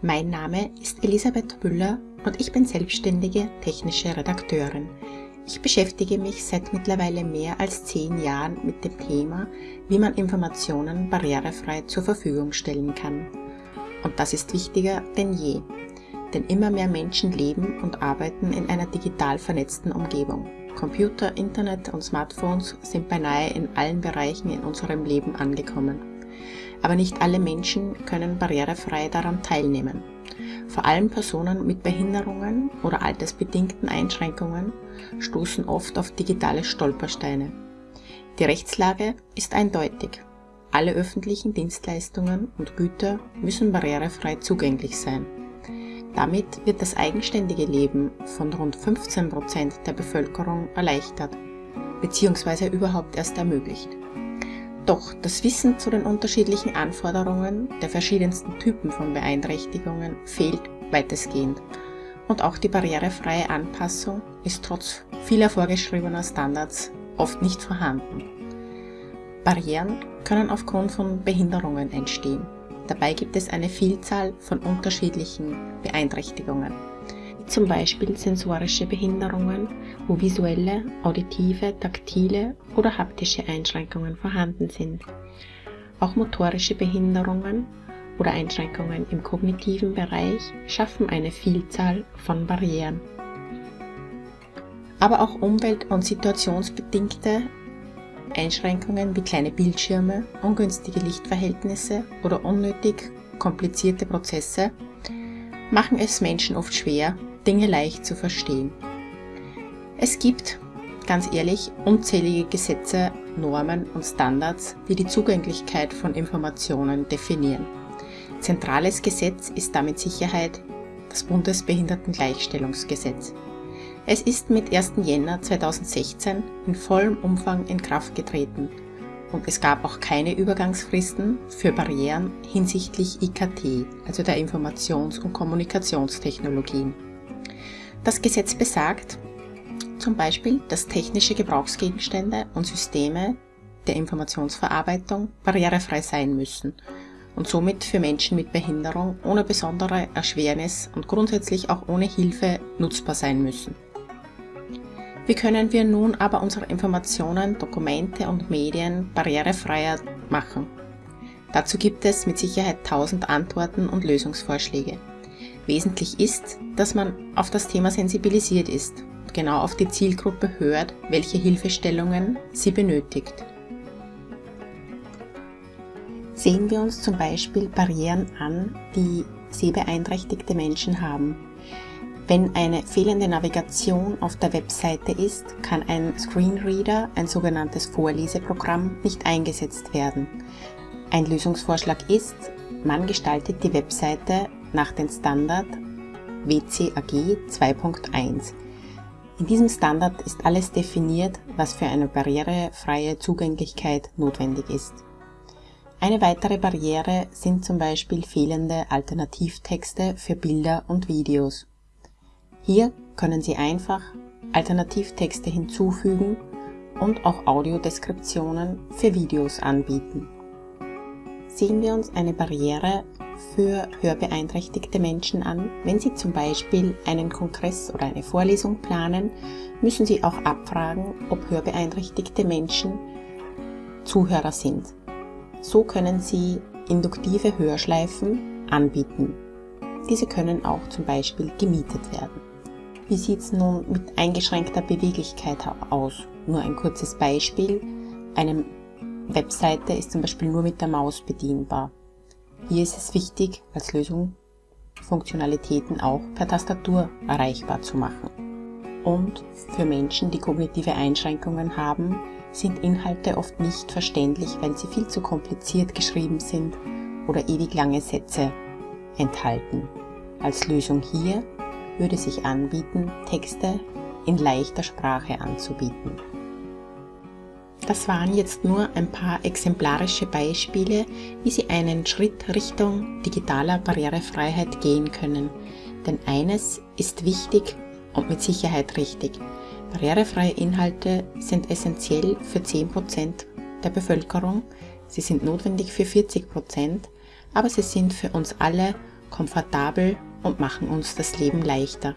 Mein Name ist Elisabeth Müller und ich bin selbstständige technische Redakteurin. Ich beschäftige mich seit mittlerweile mehr als zehn Jahren mit dem Thema, wie man Informationen barrierefrei zur Verfügung stellen kann. Und das ist wichtiger denn je, denn immer mehr Menschen leben und arbeiten in einer digital vernetzten Umgebung. Computer, Internet und Smartphones sind beinahe in allen Bereichen in unserem Leben angekommen. Aber nicht alle Menschen können barrierefrei daran teilnehmen. Vor allem Personen mit Behinderungen oder altersbedingten Einschränkungen stoßen oft auf digitale Stolpersteine. Die Rechtslage ist eindeutig. Alle öffentlichen Dienstleistungen und Güter müssen barrierefrei zugänglich sein. Damit wird das eigenständige Leben von rund 15 Prozent der Bevölkerung erleichtert bzw. überhaupt erst ermöglicht. Doch das Wissen zu den unterschiedlichen Anforderungen der verschiedensten Typen von Beeinträchtigungen fehlt weitestgehend und auch die barrierefreie Anpassung ist trotz vieler vorgeschriebener Standards oft nicht vorhanden. Barrieren können aufgrund von Behinderungen entstehen. Dabei gibt es eine Vielzahl von unterschiedlichen Beeinträchtigungen, zum Beispiel sensorische Behinderungen, wo visuelle, auditive, taktile oder haptische Einschränkungen vorhanden sind. Auch motorische Behinderungen oder Einschränkungen im kognitiven Bereich schaffen eine Vielzahl von Barrieren. Aber auch umwelt- und situationsbedingte Einschränkungen wie kleine Bildschirme, ungünstige Lichtverhältnisse oder unnötig komplizierte Prozesse machen es Menschen oft schwer, Dinge leicht zu verstehen. Es gibt, ganz ehrlich, unzählige Gesetze, Normen und Standards, die die Zugänglichkeit von Informationen definieren. Zentrales Gesetz ist damit Sicherheit das Bundesbehindertengleichstellungsgesetz. Es ist mit 1. Jänner 2016 in vollem Umfang in Kraft getreten und es gab auch keine Übergangsfristen für Barrieren hinsichtlich IKT, also der Informations- und Kommunikationstechnologien. Das Gesetz besagt zum Beispiel, dass technische Gebrauchsgegenstände und Systeme der Informationsverarbeitung barrierefrei sein müssen und somit für Menschen mit Behinderung ohne besondere Erschwernis und grundsätzlich auch ohne Hilfe nutzbar sein müssen. Wie können wir nun aber unsere Informationen, Dokumente und Medien barrierefreier machen? Dazu gibt es mit Sicherheit tausend Antworten und Lösungsvorschläge. Wesentlich ist, dass man auf das Thema sensibilisiert ist und genau auf die Zielgruppe hört, welche Hilfestellungen sie benötigt. Sehen wir uns zum Beispiel Barrieren an, die sehbeeinträchtigte Menschen haben. Wenn eine fehlende Navigation auf der Webseite ist, kann ein Screenreader, ein sogenanntes Vorleseprogramm, nicht eingesetzt werden. Ein Lösungsvorschlag ist, man gestaltet die Webseite nach dem Standard WCAG 2.1. In diesem Standard ist alles definiert, was für eine barrierefreie Zugänglichkeit notwendig ist. Eine weitere Barriere sind zum Beispiel fehlende Alternativtexte für Bilder und Videos. Hier können Sie einfach Alternativtexte hinzufügen und auch Audiodeskriptionen für Videos anbieten. Sehen wir uns eine Barriere für hörbeeinträchtigte Menschen an. Wenn Sie zum Beispiel einen Kongress oder eine Vorlesung planen, müssen Sie auch abfragen, ob hörbeeinträchtigte Menschen Zuhörer sind. So können Sie induktive Hörschleifen anbieten. Diese können auch zum Beispiel gemietet werden. Wie sieht es nun mit eingeschränkter Beweglichkeit aus? Nur ein kurzes Beispiel. Eine Webseite ist zum Beispiel nur mit der Maus bedienbar. Hier ist es wichtig, als Lösung Funktionalitäten auch per Tastatur erreichbar zu machen. Und für Menschen, die kognitive Einschränkungen haben, sind Inhalte oft nicht verständlich, weil sie viel zu kompliziert geschrieben sind oder ewig lange Sätze enthalten. Als Lösung hier würde sich anbieten, Texte in leichter Sprache anzubieten. Das waren jetzt nur ein paar exemplarische Beispiele, wie Sie einen Schritt Richtung digitaler Barrierefreiheit gehen können. Denn eines ist wichtig und mit Sicherheit richtig. Barrierefreie Inhalte sind essentiell für 10% der Bevölkerung, sie sind notwendig für 40%, aber sie sind für uns alle komfortabel und machen uns das Leben leichter.